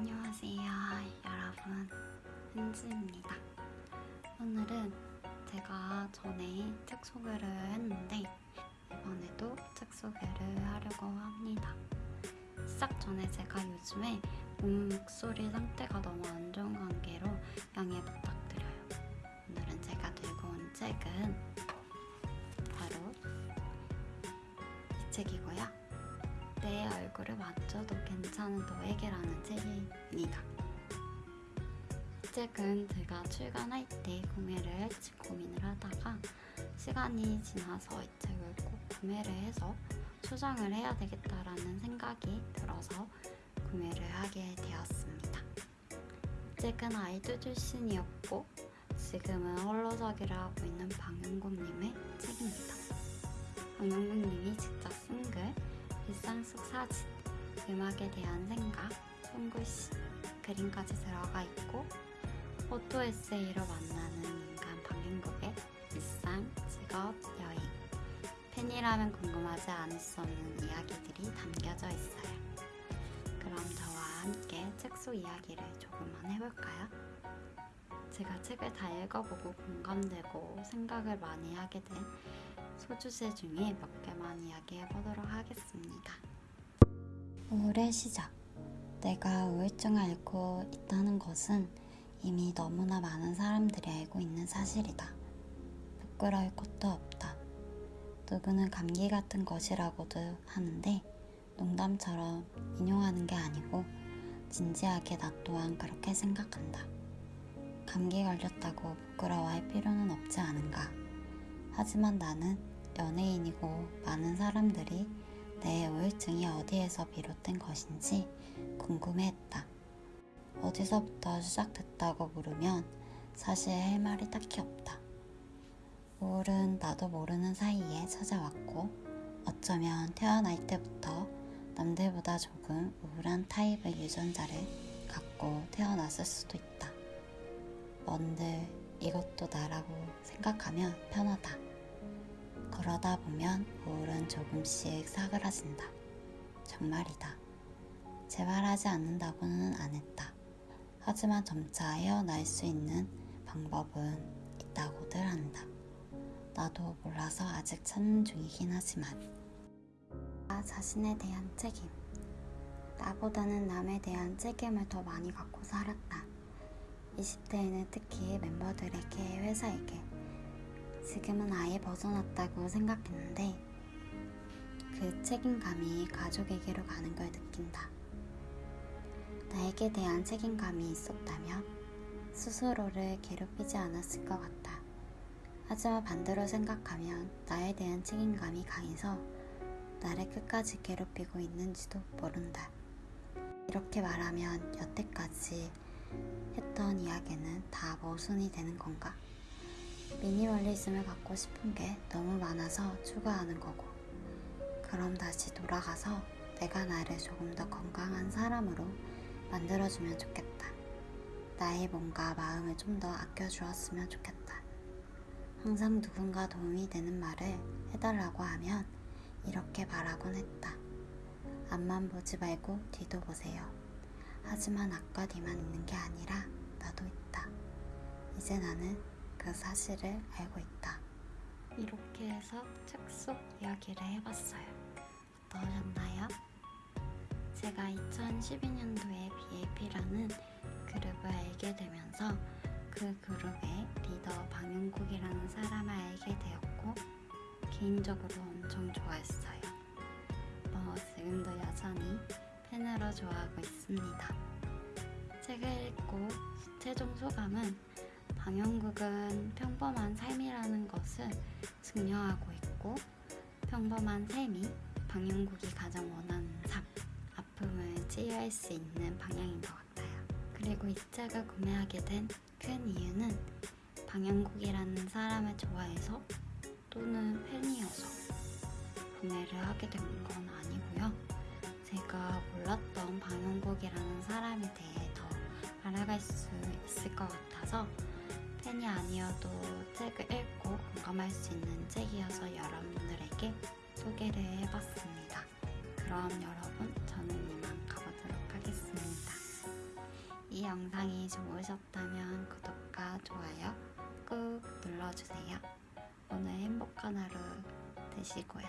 안녕하세요 여러분. 은지입니다. 오늘은 제가 전에 책 소개를 했는데 이번에도 책 소개를 하려고 합니다. 시작 전에 제가 요즘에 몸 목소리 상태가 너무 안 좋은 관계로 양해 부탁드려요. 오늘은 제가 들고 온 책은 바로 이 책이고요 내 얼굴을 맞춰도 괜찮은 너에게라는 책입니다. 이 책은 제가 출간할 때 구매를 할지 고민을 하다가 시간이 지나서 이 책을 꼭 구매를 해서 소장을 해야 되겠다라는 생각이 들어서 구매를 하게 되었습니다. 이 책은 아이돌 출신이었고 지금은 홀로서기를 하고 있는 방영국님의 책입니다. 방영국님이 직접 쓴 글, 일상 속 사진, 음악에 대한 생각, 손글씨, 그림까지 들어가 있고 포토 에세이로 만나는 인간 방행국의 일상, 직업, 여행, 팬이라면 궁금하지 않을 수 없는 이야기들이 담겨져 있어요. 그럼 저와 함께 책 속 이야기를 조금만 해볼까요? 제가 책을 다 읽어보고 공감되고 생각을 많이 하게 된 소주제 중에 몇 개만 이야기해 보도록 하겠습니다. 우울의 시작. 내가 우울증을 앓고 있다는 것은 이미 너무나 많은 사람들이 알고 있는 사실이다. 부끄러울 것도 없다. 누구는 감기 같은 것이라고도 하는데 농담처럼 인용하는 게 아니고 진지하게 나 또한 그렇게 생각한다. 감기 걸렸다고 부끄러워할 필요는 없지 않은가. 하지만 나는 연예인이고 많은 사람들이 내 우울증이 어디에서 비롯된 것인지 궁금해했다. 어디서부터 시작됐다고 물으면 사실 할 말이 딱히 없다. 우울은 나도 모르는 사이에 찾아왔고 어쩌면 태어날 때부터 남들보다 조금 우울한 타입의 유전자를 갖고 태어났을 수도 있다. 뭔들 이것도 나라고 생각하면 편하다. 그러다 보면 우울은 조금씩 사그라진다. 정말이다. 재발하지 않는다고는 안 했다. 하지만 점차 헤어날 수 있는 방법은 있다고들 한다. 나도 몰라서 아직 찾는 중이긴 하지만. 나 자신에 대한 책임. 나보다는 남에 대한 책임을 더 많이 갖고 살았다. 20대에는 특히 멤버들에게 회사에게 지금은 아예 벗어났다고 생각했는데 그 책임감이 가족에게로 가는 걸 느낀다. 나에게 대한 책임감이 있었다면 스스로를 괴롭히지 않았을 것 같다. 하지만 반대로 생각하면 나에 대한 책임감이 강해서 나를 끝까지 괴롭히고 있는지도 모른다. 이렇게 말하면 여태까지 했던 이야기는 다 모순이 되는 건가? 미니멀리즘을 갖고 싶은 게 너무 많아서 추가하는 거고, 그럼 다시 돌아가서 내가 나를 조금 더 건강한 사람으로 만들어주면 좋겠다. 나의 몸과 마음을 좀 더 아껴주었으면 좋겠다. 항상 누군가 도움이 되는 말을 해달라고 하면 이렇게 말하곤 했다. 앞만 보지 말고 뒤도 보세요. 하지만 아까 뒤만 있는 게 아니라 나도 있다. 이제 나는 그 사실을 알고 있다. 이렇게 해서 책 속 이야기를 해봤어요. 어떠셨나요? 제가 2012년도에 BAP라는 그룹을 알게 되면서 그 그룹의 리더 방영국이라는 사람을 알게 되었고 개인적으로 엄청 좋아했어요. 뭐 지금도 여전히 팬으로 좋아하고 있습니다. 책을 읽고 최종 소감은 방영국은 평범한 삶이라는 것을 증명하고 있고 평범한 삶이 방영국이 가장 원하는 삶, 아픔을 치유할 수 있는 방향인 것 같아요. 그리고 이 책을 구매하게 된 큰 이유는 방영국이라는 사람을 좋아해서 또는 팬이어서 구매를 하게 된 건 아니고요. 제가 몰랐던 방영국이라는 사람에 대해 더 알아갈 수 있을 것 같아서 팬이 아니어도 책을 읽고 공감할 수 있는 책이어서 여러분들에게 소개를 해봤습니다. 그럼 여러분 저는 이만 가보도록 하겠습니다. 영상이 좋으셨다면 구독과 좋아요 꾹 눌러주세요. 오늘 행복한 하루 되시고요.